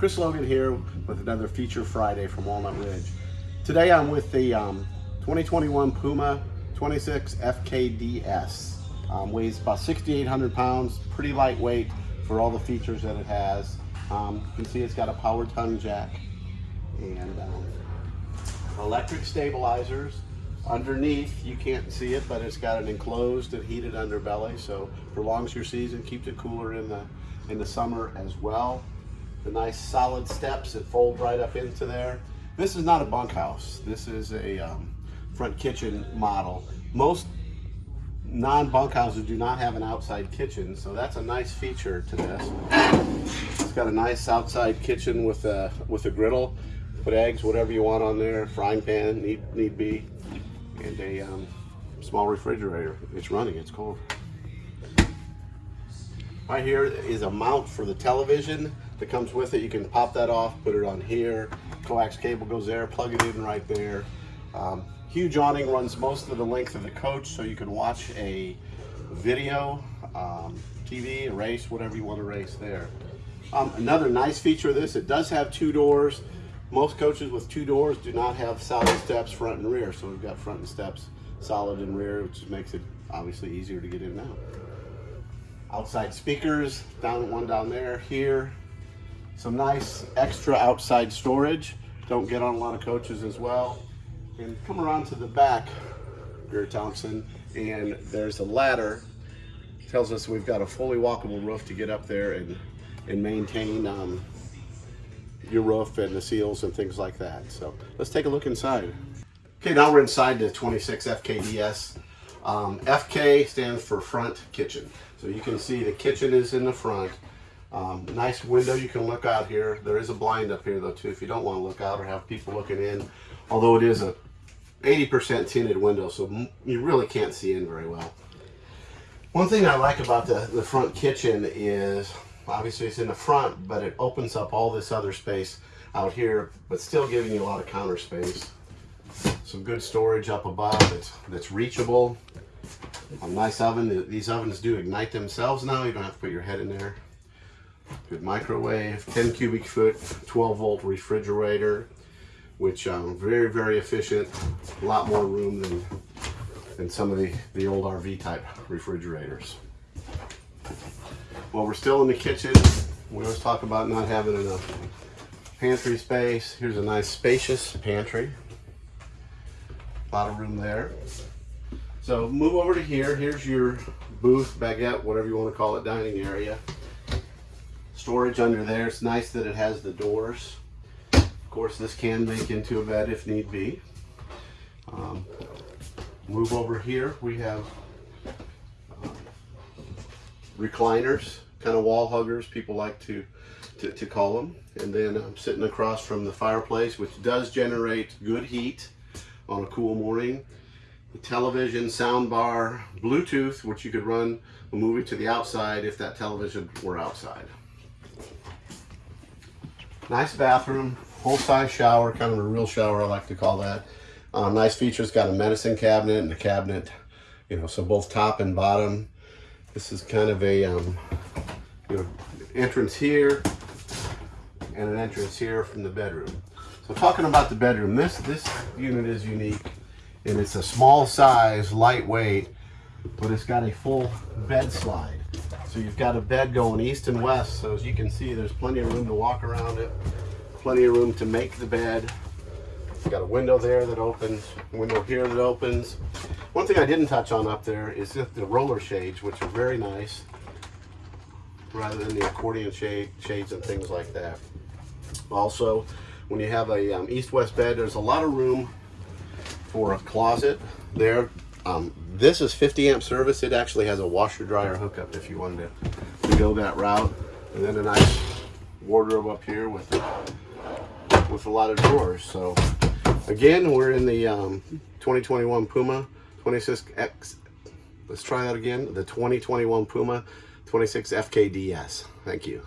Chris Logan here with another Feature Friday from Walnut Ridge. Today I'm with the um, 2021 Puma 26 FKDS. Um, weighs about 6,800 pounds, pretty lightweight for all the features that it has. Um, you can see it's got a power tongue jack and um, electric stabilizers. Underneath, you can't see it, but it's got an enclosed and heated underbelly, so prolongs your season, keeps it cooler in the in the summer as well. The nice solid steps that fold right up into there. This is not a bunkhouse. This is a um, front kitchen model. Most non-bunkhouses do not have an outside kitchen, so that's a nice feature to this. It's got a nice outside kitchen with a with a griddle. Put eggs, whatever you want on there, frying pan, need need be, and a um, small refrigerator. It's running, it's cold. Right here is a mount for the television that comes with it. You can pop that off, put it on here. Coax cable goes there, plug it in right there. Um, huge awning runs most of the length of the coach so you can watch a video, um, TV, a race, whatever you want to race there. Um, another nice feature of this, it does have two doors. Most coaches with two doors do not have solid steps front and rear. So we've got front and steps solid and rear, which makes it obviously easier to get in now outside speakers, down one down there, here. Some nice extra outside storage. Don't get on a lot of coaches as well. And come around to the back, Greer Thompson, and there's a ladder. Tells us we've got a fully walkable roof to get up there and, and maintain um, your roof and the seals and things like that. So let's take a look inside. Okay, now we're inside the 26 FKDS. Um, FK stands for front kitchen. So you can see the kitchen is in the front. Um, nice window you can look out here. There is a blind up here though too if you don't want to look out or have people looking in. Although it is a 80% tinted window so you really can't see in very well. One thing I like about the, the front kitchen is obviously it's in the front but it opens up all this other space out here but still giving you a lot of counter space. Some good storage up above that's, that's reachable. A nice oven. These ovens do ignite themselves now. You don't have to put your head in there. Good microwave, 10 cubic foot, 12 volt refrigerator, which um, very, very efficient. A lot more room than, than some of the, the old RV type refrigerators. Well, we're still in the kitchen. We always talk about not having enough pantry space. Here's a nice spacious pantry. A lot of room there. So move over to here. Here's your booth, baguette, whatever you want to call it, dining area. Storage under there. It's nice that it has the doors. Of course, this can make into a bed if need be. Um, move over here. We have uh, recliners, kind of wall huggers, people like to, to, to call them. And then I'm sitting across from the fireplace, which does generate good heat on a cool morning the television, sound bar, Bluetooth, which you could run a movie to the outside if that television were outside. Nice bathroom, full-size shower, kind of a real shower I like to call that. Um, nice features, got a medicine cabinet and a cabinet, you know, so both top and bottom. This is kind of a, um, you know, entrance here and an entrance here from the bedroom. So talking about the bedroom, this, this unit is unique and it's a small size, lightweight, but it's got a full bed slide. So you've got a bed going east and west. So as you can see, there's plenty of room to walk around it, plenty of room to make the bed. Got a window there that opens, window here that opens. One thing I didn't touch on up there is the roller shades, which are very nice, rather than the accordion shade, shades and things like that. Also, when you have a um, east-west bed, there's a lot of room for a closet there. Um, this is 50 amp service. It actually has a washer dryer hookup if you wanted to, to go that route. And then a nice wardrobe up here with with a lot of drawers. So again, we're in the um, 2021 Puma 26X. Let's try that again. The 2021 Puma 26 FKDS. Thank you.